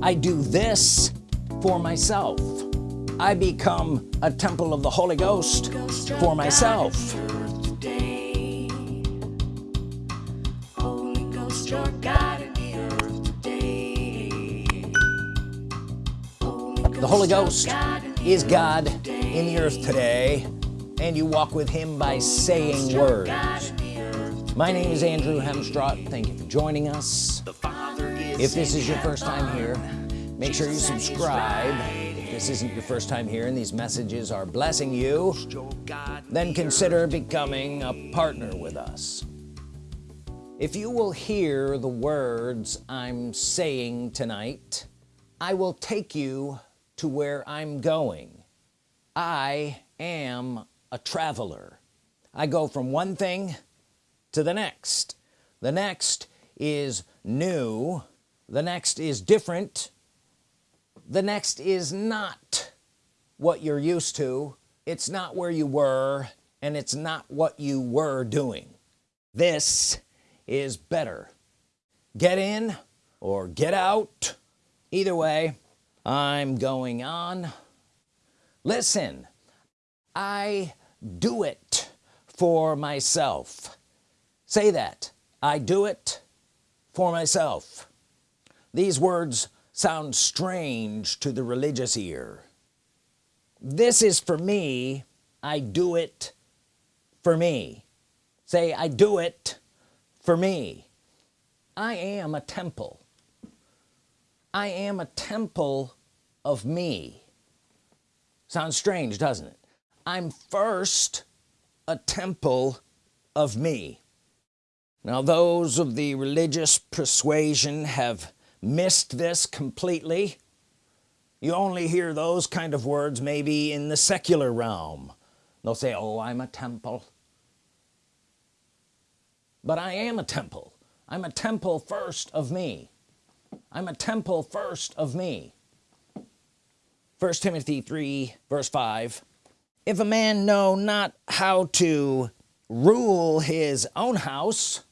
I do this for myself. I become a temple of the Holy Ghost for myself. The Holy Ghost is God in the earth today. and you walk with him by saying words. my name is Andrew Hemstrott thank you for joining us if this is your first time here make sure you subscribe. If this isn't your first time here and these messages are blessing you then consider becoming a partner with us. If you will hear the words I'm saying tonight I will take you to where I'm going. I am a traveler. I go from one thing to the next. The next is new the next is different. The next is not what you're used to. It's not where you were and it's not what you were doing. This is better. Get in or get out. Either way I'm going on. Listen I do it for myself. Say that. I do it for myself these words sound strange to the religious ear. This is for me. I do it for me. Say I do it for me. I am a temple. I am a temple of me. Sounds strange doesn't it? I'm first a temple of me. Now those of the religious persuasion have missed this completely. You only hear those kind of words maybe in the secular realm. They'll say oh I'm a temple. But I am a temple. I'm a temple first of me. I'm a temple first of me. First Timothy 3 verse 5 if a man know not how to rule his own house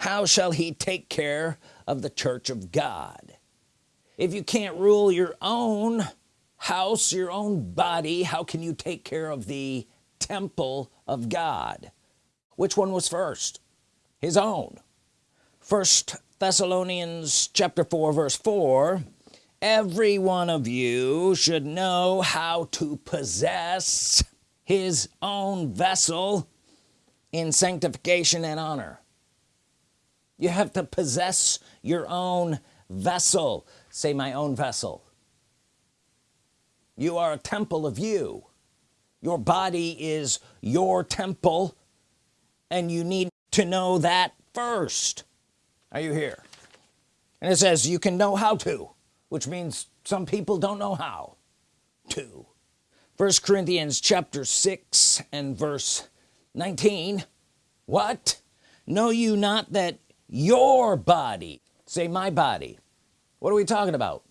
how shall he take care of the church of God? If you can't rule your own house your own body how can you take care of the temple of God? Which one was first? His own. First Thessalonians chapter 4 verse 4 every one of you should know how to possess his own vessel in sanctification and honor you have to possess your own vessel. Say my own vessel. You are a temple of you. Your body is your temple and you need to know that first. Are you here? And it says you can know how to which means some people don't know how to. First Corinthians chapter 6 and verse 19 what? Know you not that your body. Say my body. What are we talking about?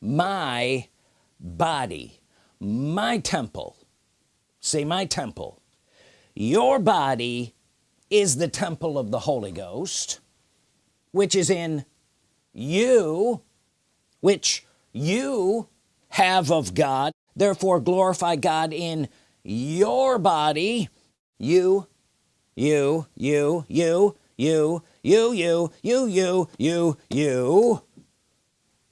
My body. My temple. Say my temple. Your body is the temple of the Holy Ghost which is in you which you have of God. Therefore glorify God in your body. You you you you you you you you you you you.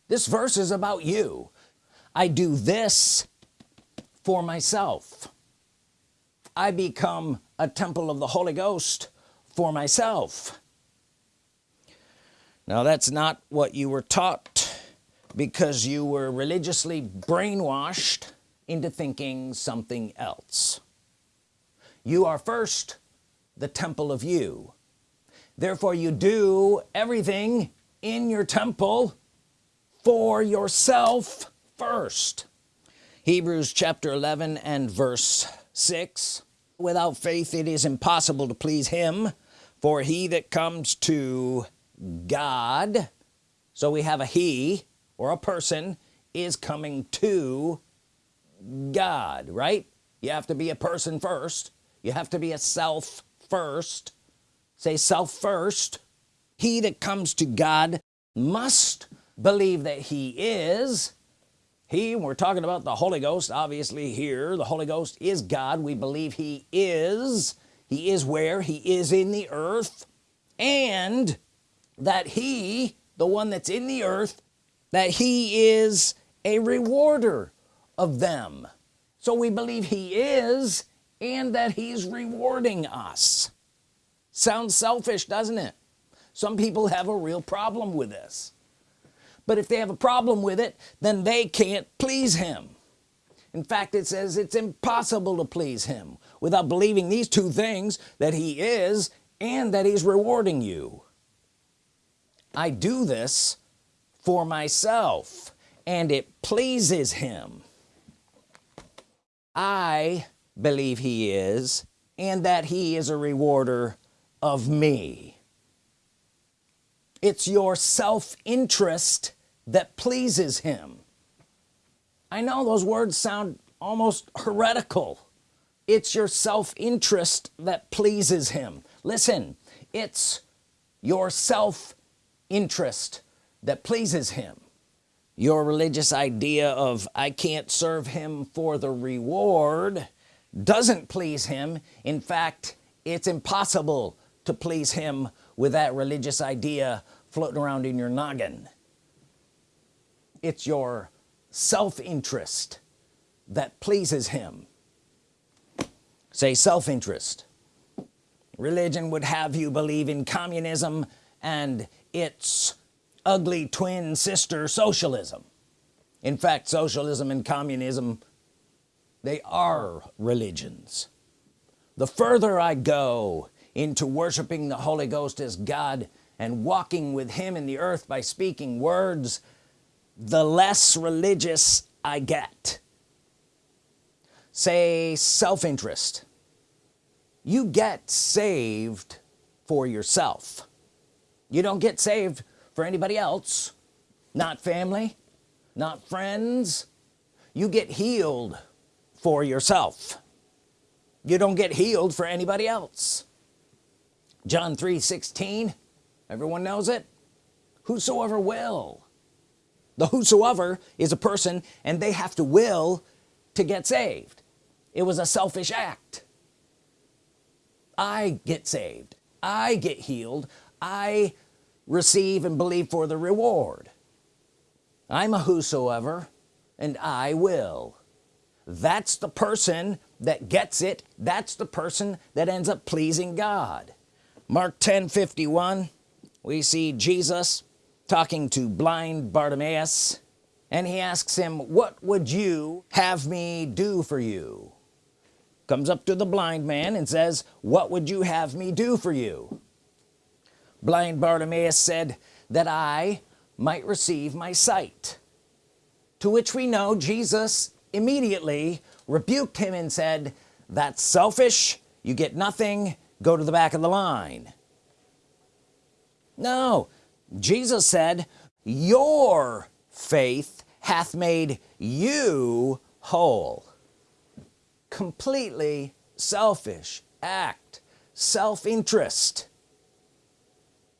This verse is about you. I do this for myself. I become a temple of the Holy Ghost for myself. Now that's not what you were taught because you were religiously brainwashed into thinking something else. You are first the temple of you therefore you do everything in your temple for yourself first. Hebrews chapter 11 and verse 6 without faith it is impossible to please him for he that comes to God so we have a he or a person is coming to God right? You have to be a person first. You have to be a self first say self first he that comes to God must believe that he is. He we're talking about the Holy Ghost obviously here the Holy Ghost is God. We believe he is. He is where? He is in the earth. And that he the one that's in the earth that he is a rewarder of them. So we believe he is and that he's rewarding us sounds selfish doesn't it? Some people have a real problem with this. But if they have a problem with it then they can't please him. In fact it says it's impossible to please him without believing these two things that he is and that he's rewarding you. I do this for myself and it pleases him. I believe he is and that he is a rewarder of me. It's your self-interest that pleases him. I know those words sound almost heretical. It's your self-interest that pleases him. Listen it's your self-interest that pleases him. Your religious idea of I can't serve him for the reward doesn't please him. In fact it's impossible to please him with that religious idea floating around in your noggin. It's your self-interest that pleases him. Say self-interest. Religion would have you believe in communism and its ugly twin sister socialism. In fact socialism and communism they are religions. The further I go into worshiping the Holy Ghost as God and walking with him in the earth by speaking words the less religious I get. Say self-interest. You get saved for yourself. You don't get saved for anybody else. Not family not friends. You get healed for yourself. You don't get healed for anybody else John 3 16 everyone knows it. Whosoever will. The whosoever is a person and they have to will to get saved. It was a selfish act. I get saved. I get healed. I receive and believe for the reward. I'm a whosoever and I will. That's the person that gets it. That's the person that ends up pleasing God Mark 10 51 we see Jesus talking to blind Bartimaeus and he asks him what would you have me do for you? Comes up to the blind man and says what would you have me do for you? Blind Bartimaeus said that I might receive my sight. To which we know Jesus immediately rebuked him and said that's selfish. You get nothing go to the back of the line. No. Jesus said your faith hath made you whole. Completely selfish act self-interest.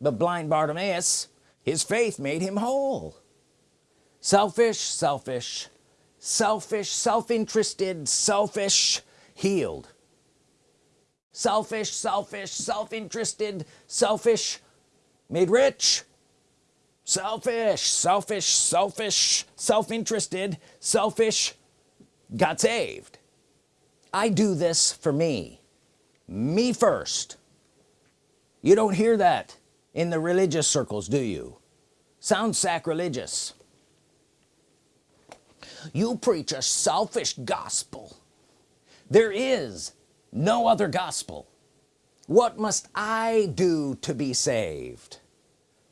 But blind Bartimaeus his faith made him whole. Selfish selfish selfish self-interested selfish healed selfish selfish self-interested selfish made rich selfish selfish selfish self-interested selfish got saved. I do this for me. Me first. You don't hear that in the religious circles do you? Sounds sacrilegious. You preach a selfish gospel. There is no other gospel. What must I do to be saved?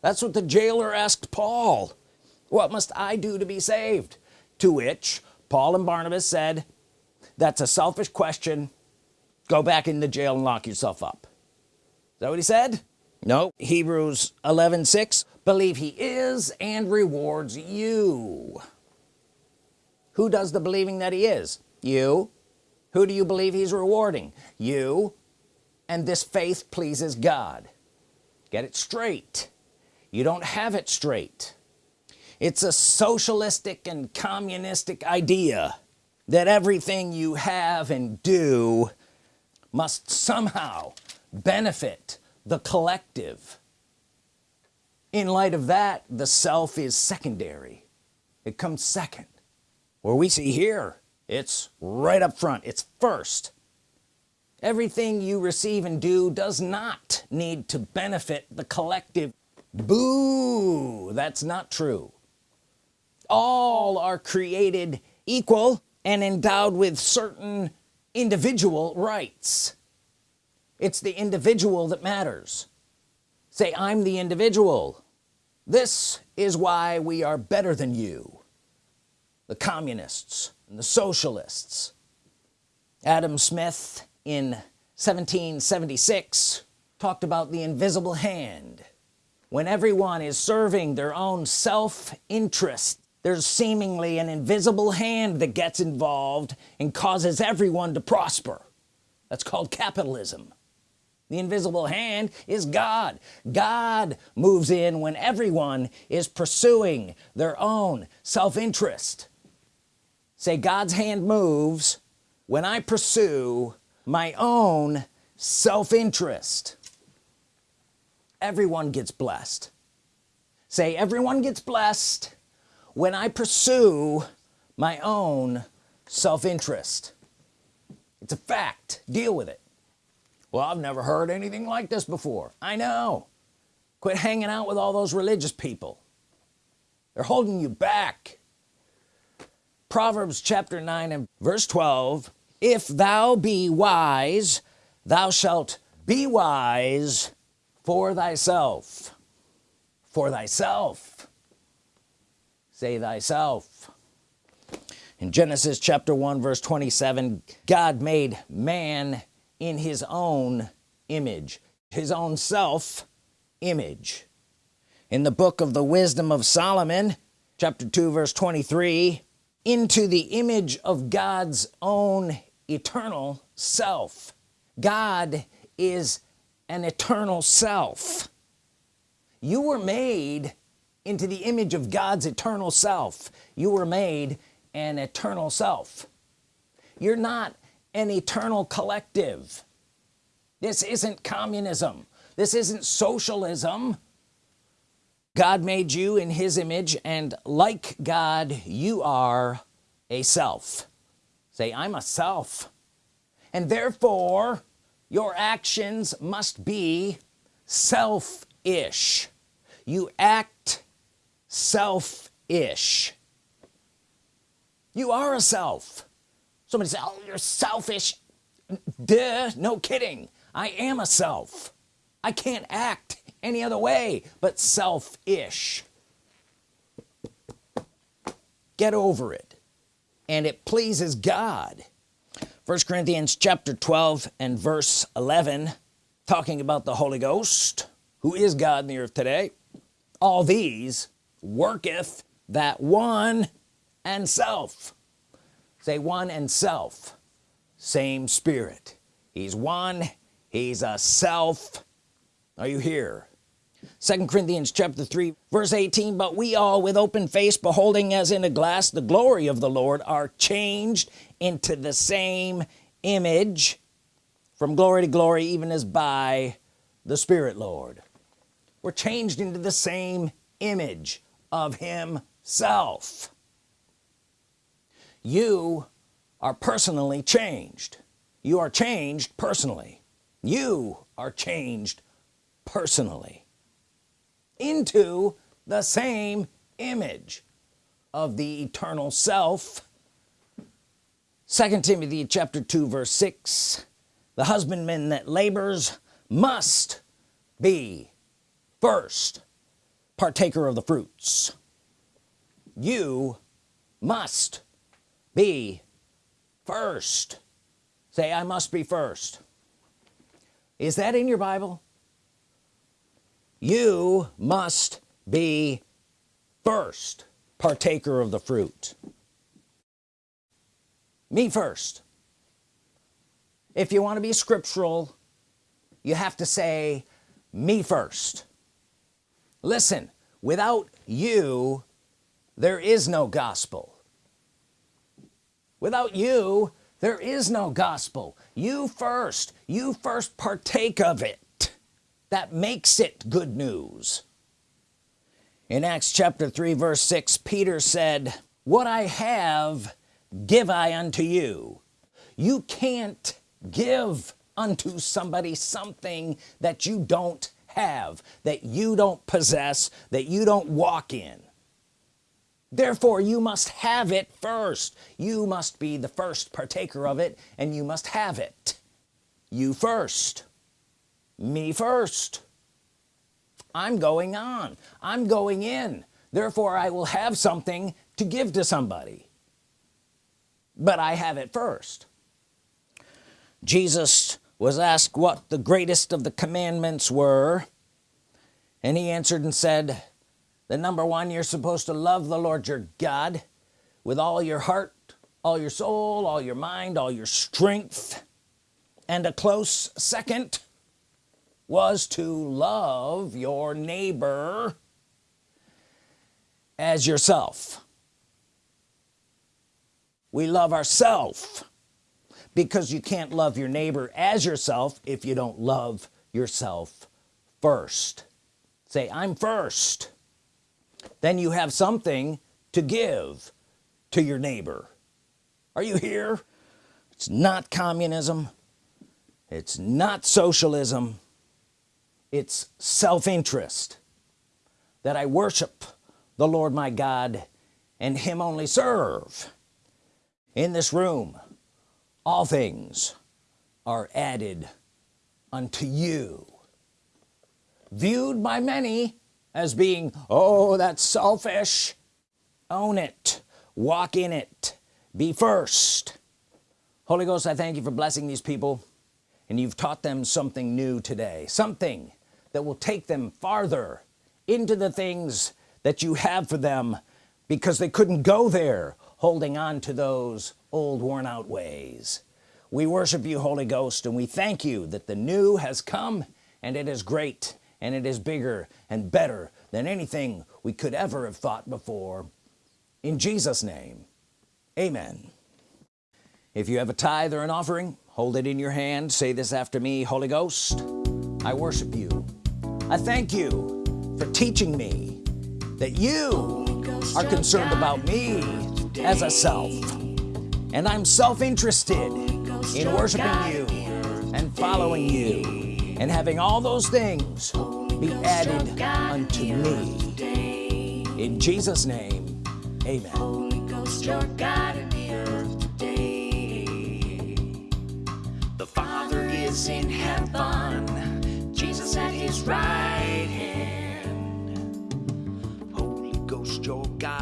That's what the jailer asked Paul. What must I do to be saved? To which Paul and Barnabas said that's a selfish question. Go back in the jail and lock yourself up. Is that what he said? No Hebrews 11 6 believe he is and rewards you. Who does the believing that he is? You who do you believe he's rewarding? You. And this faith pleases God. Get it straight. You don't have it straight. It's a socialistic and communistic idea that everything you have and do must somehow benefit the collective. In light of that the self is secondary. It comes second. Where we see here it's right up front. It's first. Everything you receive and do does not need to benefit the collective. Boo! That's not true. All are created equal and endowed with certain individual rights. It's the individual that matters. Say I'm the individual. This is why we are better than you. The communists and the socialists. Adam Smith in 1776 talked about the invisible hand. When everyone is serving their own self-interest there's seemingly an invisible hand that gets involved and causes everyone to prosper. That's called capitalism. The invisible hand is God. God moves in when everyone is pursuing their own self-interest say God's hand moves when I pursue my own self-interest. Everyone gets blessed. Say everyone gets blessed when I pursue my own self-interest. It's a fact. Deal with it. Well I've never heard anything like this before. I know. Quit hanging out with all those religious people. They're holding you back Proverbs chapter 9 and verse 12if thou be wise thou shalt be wise for thyself. For thyself. Say thyself. In Genesis chapter 1 verse 27 God made man in his own image his own self image. In the book of the wisdom of Solomon chapter 2 verse 23 into the image of God's own eternal self. God is an eternal self. You were made into the image of God's eternal self. You were made an eternal self. You're not an eternal collective. This isn't communism. This isn't socialism God made you in his image and like God you are a self. Say I'm a self. And therefore your actions must be selfish. You act selfish. You are a self. Somebody say oh you're selfish. Duh no kidding. I am a self. I can't act any other way but selfish. Get over it. And it pleases God. First Corinthians chapter 12 and verse 11 talking about the Holy Ghost who is God in the earth today. All these worketh that one and self. Say one and self. Same spirit. He's one he's a self. Are you here second Corinthians chapter 3 verse 18 but we all with open face beholding as in a glass the glory of the Lord are changed into the same image from glory to glory even as by the Spirit Lord. We're changed into the same image of himself. You are personally changed. You are changed personally. You are changed personally into the same image of the eternal self. Second Timothy chapter 2 verse 6 the husbandman that labors must be first partaker of the fruits. You must be first. Say I must be first. Is that in your Bible you must be first partaker of the fruit. Me first. If you want to be scriptural you have to say me first. Listen without you there is no gospel. Without you there is no gospel. You first you first partake of it that makes it good news. In Acts chapter 3 verse 6 Peter said what I have give I unto you. You can't give unto somebody something that you don't have that you don't possess that you don't walk in. Therefore you must have it first. You must be the first partaker of it and you must have it. You first me first. I'm going on. I'm going in. Therefore I will have something to give to somebody. But I have it first. Jesus was asked what the greatest of the commandments were and he answered and said the number one you're supposed to love the Lord your God with all your heart all your soul all your mind all your strength and a close second was to love your neighbor as yourself. We love ourselves because you can't love your neighbor as yourself if you don't love yourself first. Say I'm first. Then you have something to give to your neighbor. Are you here? It's not communism. It's not socialism it's self-interest that I worship the Lord my God and him only serve. In this room all things are added unto you. Viewed by many as being oh that's selfish. Own it. Walk in it. Be first. Holy Ghost I thank you for blessing these people and you've taught them something new today. Something that will take them farther into the things that you have for them because they couldn't go there holding on to those old worn-out ways. We worship you Holy Ghost and we thank you that the new has come and it is great and it is bigger and better than anything we could ever have thought before. In Jesus name amen. If you have a tithe or an offering hold it in your hand. Say this after me Holy Ghost I worship you I thank you for teaching me that you are concerned about me as a self. And I'm self-interested in worshiping you and following you and having all those things be added unto me. In Jesus name amen. The Father is in heaven sits at his right hand. Holy Ghost, your God.